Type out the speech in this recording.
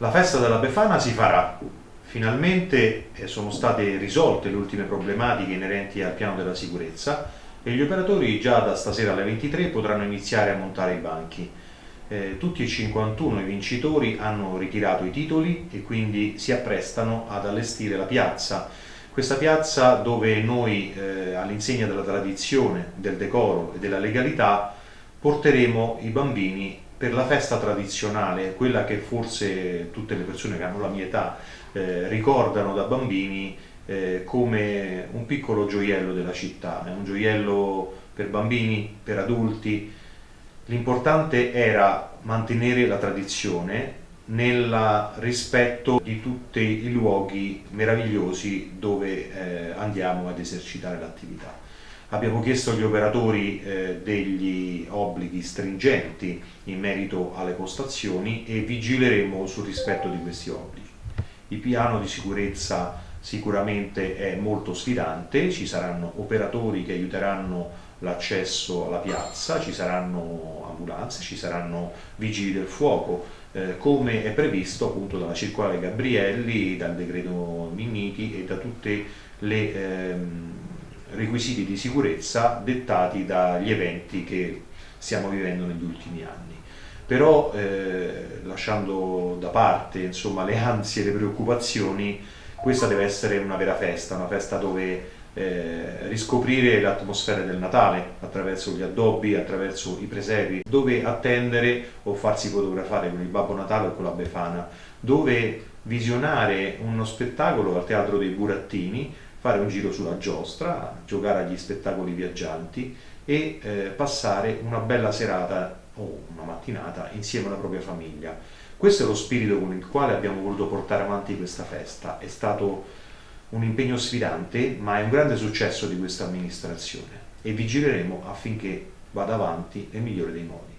La festa della Befana si farà. Finalmente eh, sono state risolte le ultime problematiche inerenti al piano della sicurezza e gli operatori già da stasera alle 23 potranno iniziare a montare i banchi. Eh, tutti e 51 i vincitori hanno ritirato i titoli e quindi si apprestano ad allestire la piazza. Questa piazza dove noi, eh, all'insegna della tradizione, del decoro e della legalità, porteremo i bambini per la festa tradizionale, quella che forse tutte le persone che hanno la mia età eh, ricordano da bambini eh, come un piccolo gioiello della città, è un gioiello per bambini, per adulti. L'importante era mantenere la tradizione nel rispetto di tutti i luoghi meravigliosi dove eh, andiamo ad esercitare l'attività. Abbiamo chiesto agli operatori eh, degli obblighi stringenti in merito alle postazioni e vigileremo sul rispetto di questi obblighi. Il piano di sicurezza sicuramente è molto sfidante, ci saranno operatori che aiuteranno l'accesso alla piazza, ci saranno ambulanze, ci saranno vigili del fuoco, eh, come è previsto appunto dalla circolare Gabrielli, dal decreto Minniti e da tutte le ehm, requisiti di sicurezza dettati dagli eventi che stiamo vivendo negli ultimi anni. Però eh, lasciando da parte insomma, le ansie e le preoccupazioni, questa deve essere una vera festa, una festa dove eh, riscoprire l'atmosfera del Natale attraverso gli addobbi, attraverso i presepi, dove attendere o farsi fotografare con il Babbo Natale o con la Befana, dove visionare uno spettacolo al Teatro dei Burattini fare un giro sulla giostra, giocare agli spettacoli viaggianti e eh, passare una bella serata o una mattinata insieme alla propria famiglia. Questo è lo spirito con il quale abbiamo voluto portare avanti questa festa. È stato un impegno sfidante, ma è un grande successo di questa amministrazione e vigileremo affinché vada avanti nel migliore dei modi.